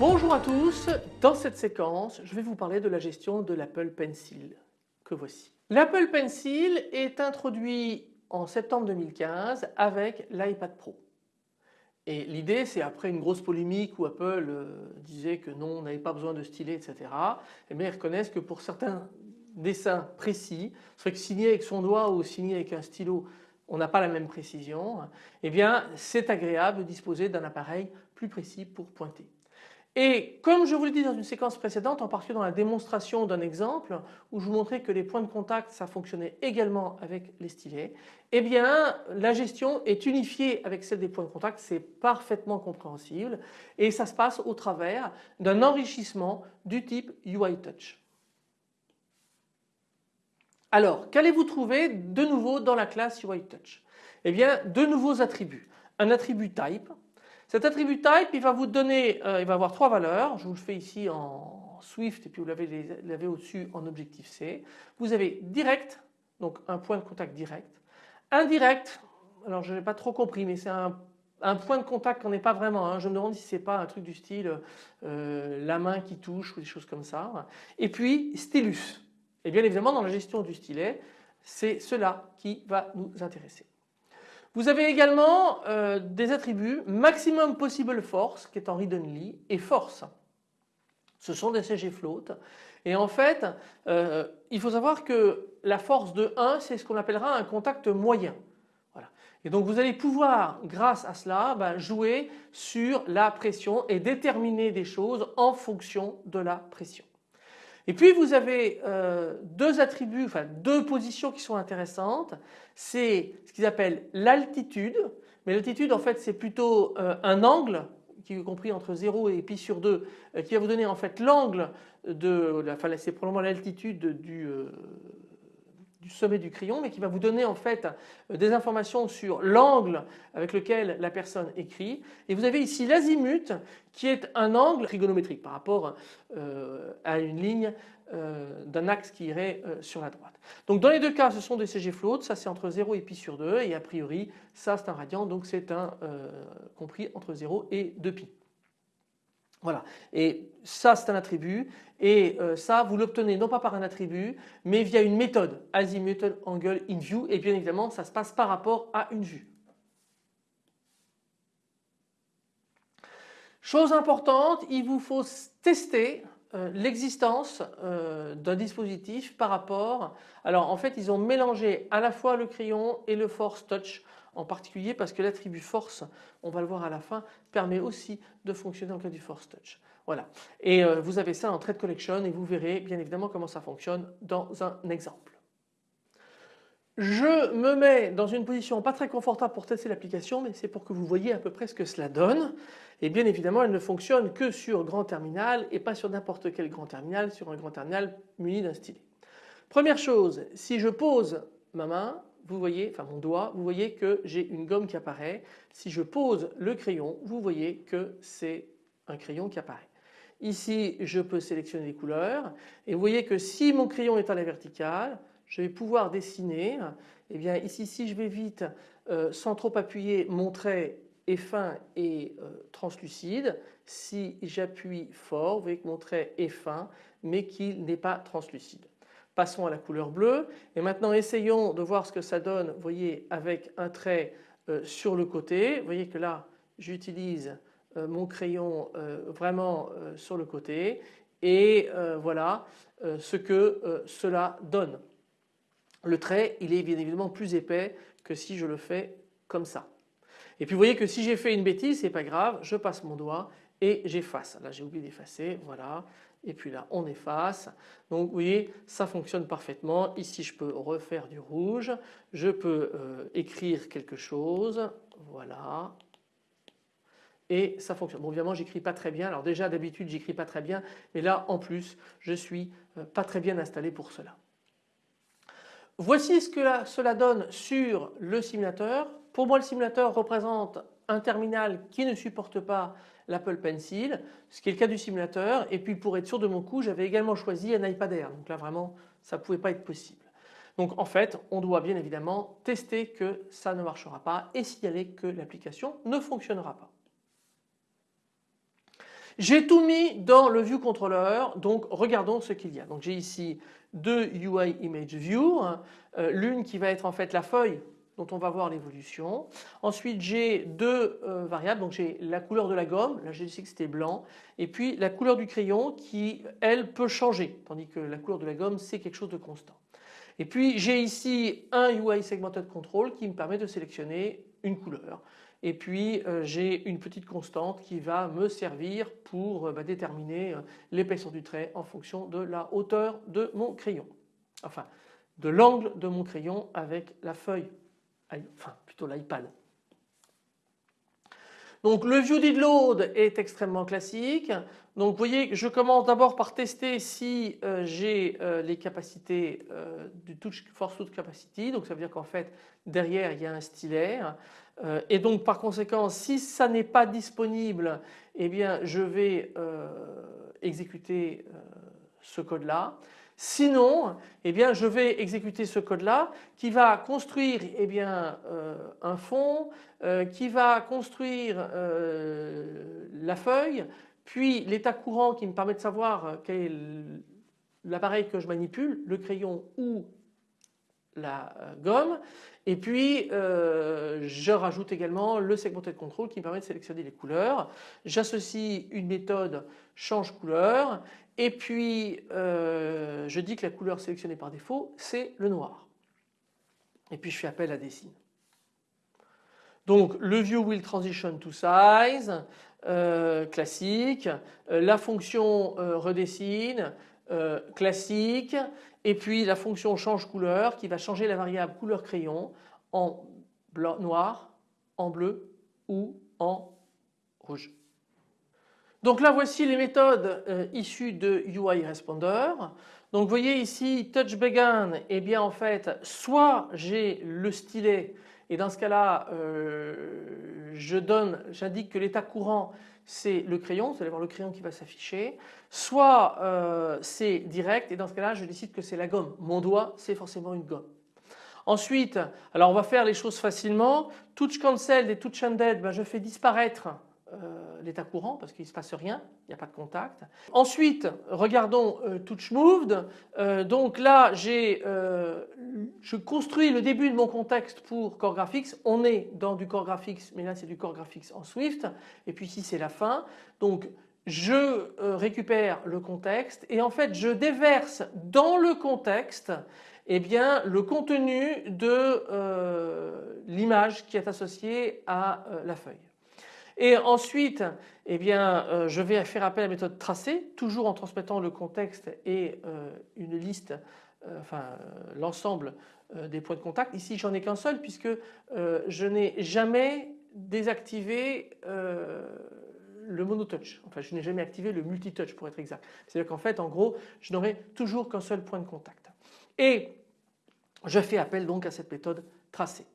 Bonjour à tous, dans cette séquence je vais vous parler de la gestion de l'Apple Pencil que voici. L'Apple Pencil est introduit en septembre 2015 avec l'iPad Pro. Et l'idée c'est après une grosse polémique où Apple euh, disait que non on n'avait pas besoin de stylet etc. Et eh bien ils reconnaissent que pour certains dessins précis, c'est que signer avec son doigt ou signer avec un stylo on n'a pas la même précision, eh bien c'est agréable de disposer d'un appareil plus précis pour pointer. Et comme je vous l'ai dit dans une séquence précédente, en particulier dans la démonstration d'un exemple où je vous montrais que les points de contact ça fonctionnait également avec les stylets, eh bien la gestion est unifiée avec celle des points de contact, c'est parfaitement compréhensible et ça se passe au travers d'un enrichissement du type UI Touch. Alors qu'allez-vous trouver de nouveau dans la classe UI Touch? Eh bien deux nouveaux attributs. Un attribut type cet attribut type, il va vous donner, euh, il va avoir trois valeurs. Je vous le fais ici en Swift et puis vous l'avez au-dessus en Objectif C. Vous avez direct, donc un point de contact direct. Indirect, alors je n'ai pas trop compris, mais c'est un, point de contact qu'on n'est pas vraiment. Hein. Je me demande si c'est pas un truc du style euh, la main qui touche ou des choses comme ça. Et puis stylus. Et bien évidemment dans la gestion du stylet, c'est cela qui va nous intéresser. Vous avez également euh, des attributs maximum possible force qui est en read only et force. Ce sont des CG float et en fait euh, il faut savoir que la force de 1 c'est ce qu'on appellera un contact moyen. Et donc vous allez pouvoir grâce à cela bah, jouer sur la pression et déterminer des choses en fonction de la pression. Et puis vous avez euh, deux attributs, enfin deux positions qui sont intéressantes. C'est ce qu'ils appellent l'altitude, mais l'altitude en fait c'est plutôt euh, un angle qui est compris entre 0 et pi sur 2 euh, qui va vous donner en fait l'angle de, enfin c'est probablement l'altitude du, du sommet du crayon mais qui va vous donner en fait euh, des informations sur l'angle avec lequel la personne écrit et vous avez ici l'azimut qui est un angle trigonométrique par rapport euh, à une ligne euh, d'un axe qui irait sur la droite. Donc dans les deux cas ce sont des CG float, ça c'est entre 0 et pi sur 2 et a priori ça c'est un radian donc c'est un compris entre 0 et 2 pi. Voilà. Et ça c'est un attribut et euh, ça vous l'obtenez non pas par un attribut mais via une méthode azimut angle in view et bien évidemment ça se passe par rapport à une vue. Chose importante, il vous faut tester euh, l'existence euh, d'un dispositif par rapport. Alors en fait ils ont mélangé à la fois le crayon et le force touch en particulier parce que l'attribut force, on va le voir à la fin, permet aussi de fonctionner en cas du force touch. Voilà. Et euh, vous avez ça en Trade Collection et vous verrez bien évidemment comment ça fonctionne dans un exemple. Je me mets dans une position pas très confortable pour tester l'application mais c'est pour que vous voyez à peu près ce que cela donne et bien évidemment elle ne fonctionne que sur grand terminal et pas sur n'importe quel grand terminal, sur un grand terminal muni d'un stylet. Première chose, si je pose ma main, vous voyez, enfin mon doigt, vous voyez que j'ai une gomme qui apparaît. Si je pose le crayon, vous voyez que c'est un crayon qui apparaît. Ici, je peux sélectionner les couleurs et vous voyez que si mon crayon est à la verticale, je vais pouvoir dessiner. Eh bien ici, si je vais vite, euh, sans trop appuyer, mon trait est fin et euh, translucide. Si j'appuie fort, vous voyez que mon trait est fin mais qu'il n'est pas translucide. Passons à la couleur bleue et maintenant essayons de voir ce que ça donne voyez avec un trait euh, sur le côté. Vous voyez que là j'utilise euh, mon crayon euh, vraiment sur le côté et voilà ce que cela donne. Le trait il est bien évidemment plus épais que si je le fais comme ça. Et puis vous voyez que si j'ai fait une bêtise c'est pas grave, je passe mon doigt et j'efface. Là j'ai oublié d'effacer, voilà et puis là on efface. Donc vous voyez ça fonctionne parfaitement. Ici je peux refaire du rouge, je peux euh, écrire quelque chose, voilà. Et ça fonctionne. Bon évidemment j'écris pas très bien. Alors déjà d'habitude j'écris pas très bien mais là en plus je suis euh, pas très bien installé pour cela. Voici ce que cela donne sur le simulateur. Pour moi le simulateur représente un terminal qui ne supporte pas l'Apple Pencil, ce qui est le cas du simulateur. Et puis pour être sûr de mon coup, j'avais également choisi un iPad Air. Donc là vraiment, ça ne pouvait pas être possible. Donc en fait, on doit bien évidemment tester que ça ne marchera pas et signaler que l'application ne fonctionnera pas. J'ai tout mis dans le View Controller, donc regardons ce qu'il y a. Donc j'ai ici deux UI Image View, hein. euh, l'une qui va être en fait la feuille dont on va voir l'évolution. Ensuite j'ai deux euh, variables, donc j'ai la couleur de la gomme, là j'ai dit que c'était blanc, et puis la couleur du crayon qui elle peut changer, tandis que la couleur de la gomme c'est quelque chose de constant. Et puis j'ai ici un UI Segmented Control qui me permet de sélectionner une couleur. Et puis euh, j'ai une petite constante qui va me servir pour euh, bah, déterminer l'épaisseur du trait en fonction de la hauteur de mon crayon. Enfin de l'angle de mon crayon avec la feuille, enfin plutôt l'iPad. Donc le view load est extrêmement classique. Donc vous voyez je commence d'abord par tester si j'ai les capacités du touch force touch capacity. Donc ça veut dire qu'en fait derrière il y a un stylet. Euh, et donc par conséquent si ça n'est pas disponible eh bien je vais euh, exécuter euh, ce code là. Sinon eh bien je vais exécuter ce code là qui va construire eh bien, un fond, qui va construire la feuille, puis l'état courant qui me permet de savoir quel est l'appareil que je manipule, le crayon ou la gomme et puis euh, je rajoute également le segmented control qui me permet de sélectionner les couleurs. J'associe une méthode change couleur et puis euh, je dis que la couleur sélectionnée par défaut c'est le noir. Et puis je fais appel à Dessine. Donc le view will transition to size euh, classique, la fonction redessine classique et puis la fonction change couleur qui va changer la variable couleur crayon en noir, en bleu ou en rouge. Donc là voici les méthodes euh, issues de UI Responder. Donc vous voyez ici touch begin et eh bien en fait soit j'ai le stylet et dans ce cas-là euh, je donne, j'indique que l'état courant c'est le crayon, vous allez voir le crayon qui va s'afficher, soit euh, c'est direct et dans ce cas-là je décide que c'est la gomme. Mon doigt c'est forcément une gomme. Ensuite, alors on va faire les choses facilement. Touch cancel et touch ended, ben je fais disparaître euh, l'état courant parce qu'il ne se passe rien, il n'y a pas de contact. Ensuite, regardons euh, touch moved. donc là, j'ai, je construis le début de mon contexte pour Core Graphics. On est dans du Core Graphics, mais là c'est du Core Graphics en Swift. Et puis ici c'est la fin. Donc je euh, récupère le contexte et en fait je déverse dans le contexte eh bien, le contenu de euh, l'image qui est associée à euh, la feuille. Et ensuite eh bien, je vais faire appel à la méthode tracée toujours en transmettant le contexte et une liste enfin l'ensemble des points de contact. Ici j'en ai qu'un seul puisque je n'ai jamais désactivé le monotouch. Enfin, je n'ai jamais activé le multitouch pour être exact. C'est-à-dire qu'en fait, en gros, je n'aurai toujours qu'un seul point de contact. Et je fais appel donc à cette méthode tracée.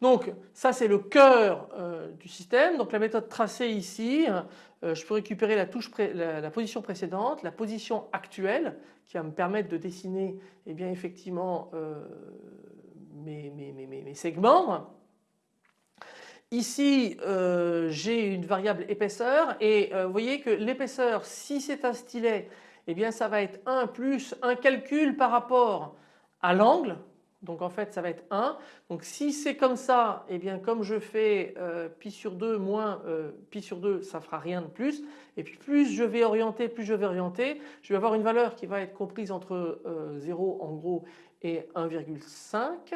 Donc ça c'est le cœur euh, du système. Donc la méthode tracée ici, euh, je peux récupérer la, position précédente, la position actuelle qui va me permettre de dessiner eh bien, effectivement euh, mes, segments. Ici euh, j'ai une variable épaisseur et euh, vous voyez que l'épaisseur si c'est un stylet eh bien ça va être 1 plus un calcul par rapport à l'angle donc en fait ça va être 1 donc si c'est comme ça eh bien comme je fais euh, pi sur 2 moins pi sur 2 ça fera rien de plus. Et puis plus je vais orienter plus je vais orienter je vais avoir une valeur qui va être comprise entre 0 en gros et 1,5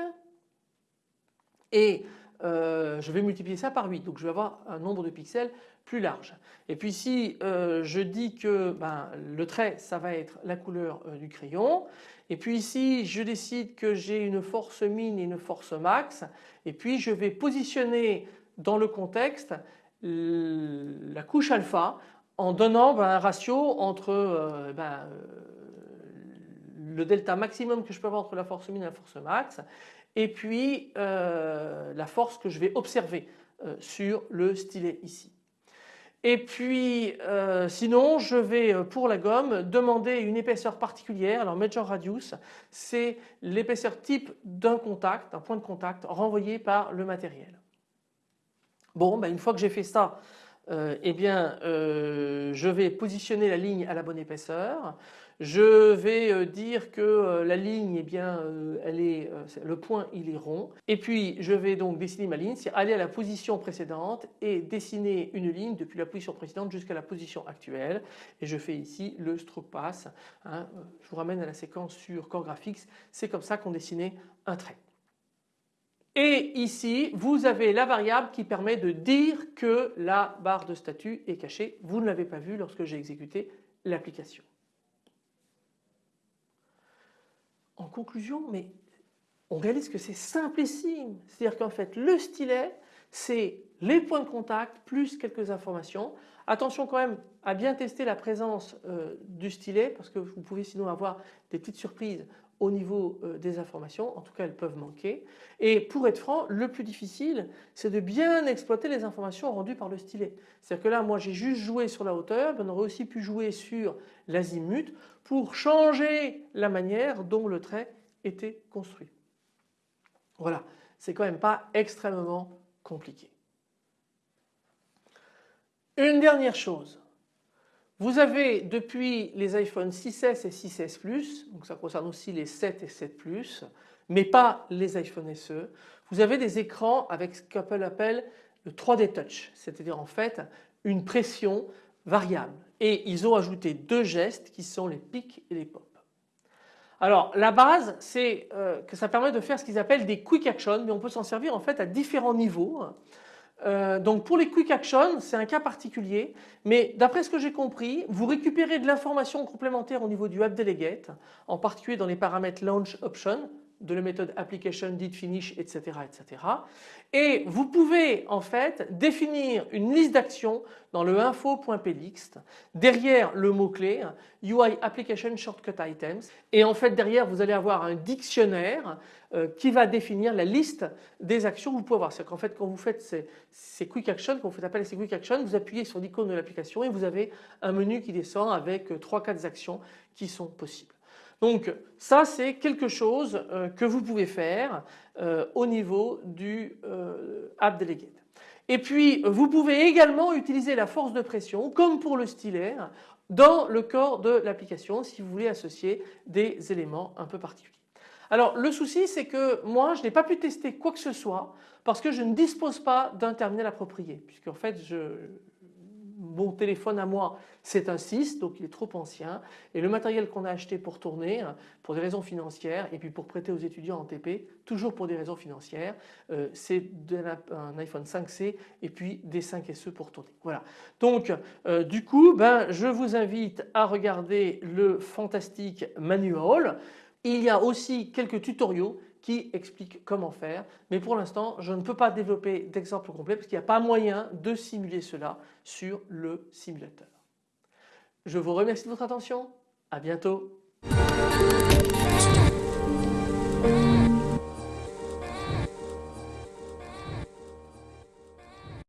et euh, je vais multiplier ça par 8 donc je vais avoir un nombre de pixels plus large. Et puis si euh, je dis que ben, le trait ça va être la couleur euh, du crayon. Et puis ici je décide que j'ai une force min et une force max et puis je vais positionner dans le contexte la couche alpha en donnant ben, un ratio entre ben, le delta maximum que je peux avoir entre la force min et la force max et puis la force que je vais observer sur le stylet ici. Et puis euh, sinon je vais euh, pour la gomme demander une épaisseur particulière. Alors Major Radius c'est l'épaisseur type d'un contact, un point de contact renvoyé par le matériel. Bon ben une fois que j'ai fait ça euh, eh bien je vais positionner la ligne à la bonne épaisseur. Je vais euh, dire que euh, la ligne, eh bien, euh, elle est, le point il est rond. Et puis je vais donc dessiner ma ligne, c'est aller à la position précédente et dessiner une ligne depuis la position précédente jusqu'à la position actuelle. Et je fais ici le stroke pass. Hein. Je vous ramène à la séquence sur Core Graphics. C'est comme ça qu'on dessinait un trait. Et ici, vous avez la variable qui permet de dire que la barre de statut est cachée. Vous ne l'avez pas vu lorsque j'ai exécuté l'application. en conclusion, mais on réalise que c'est simplissime. C'est-à-dire qu'en fait le stylet c'est les points de contact plus quelques informations. Attention quand même à bien tester la présence euh, du stylet parce que vous pouvez sinon avoir des petites surprises au niveau euh, des informations, en tout cas elles peuvent manquer. Et pour être franc, le plus difficile c'est de bien exploiter les informations rendues par le stylet. C'est-à-dire que là moi j'ai juste joué sur la hauteur, on aurait aussi pu jouer sur l'azimut pour changer la manière dont le trait était construit. Voilà, c'est quand même pas extrêmement compliqué. Une dernière chose, vous avez depuis les iPhone 6S et 6S Plus, donc ça concerne aussi les 7 et 7 Plus, mais pas les iPhone SE, vous avez des écrans avec ce qu'Apple appelle le 3D Touch, c'est-à-dire en fait une pression variable. Et ils ont ajouté deux gestes qui sont les pics et les pop. Alors la base c'est euh, que ça permet de faire ce qu'ils appellent des quick actions mais on peut s'en servir en fait à différents niveaux. Euh, donc pour les quick actions c'est un cas particulier. Mais d'après ce que j'ai compris vous récupérez de l'information complémentaire au niveau du app delegate en particulier dans les paramètres launch option de la méthode application did finish etc etc et vous pouvez en fait définir une liste d'actions dans le info.plist derrière le mot clé UI application shortcut items et en fait derrière vous allez avoir un dictionnaire euh, qui va définir la liste des actions que vous pouvez avoir. C'est qu'en fait quand vous faites ces, quick actions, quand vous faites appel à ces quick actions, vous appuyez sur l'icône de l'application et vous avez un menu qui descend avec 3-4 actions qui sont possibles. Donc ça c'est quelque chose euh, que vous pouvez faire euh, au niveau du euh, App Delegate. Et puis vous pouvez également utiliser la force de pression comme pour le stylet dans le corps de l'application si vous voulez associer des éléments un peu particuliers. Alors le souci c'est que moi je n'ai pas pu tester quoi que ce soit parce que je ne dispose pas d'un terminal approprié puisque en fait je, mon téléphone à moi c'est un 6 donc il est trop ancien et le matériel qu'on a acheté pour tourner pour des raisons financières et puis pour prêter aux étudiants en TP toujours pour des raisons financières euh, c'est un iPhone 5C et puis des 5SE pour tourner. Voilà donc euh, du coup ben, je vous invite à regarder le fantastique manual. Il y a aussi quelques tutoriaux qui explique comment faire. Mais pour l'instant, je ne peux pas développer d'exemple complet parce qu'il n'y a pas moyen de simuler cela sur le simulateur. Je vous remercie de votre attention. À bientôt.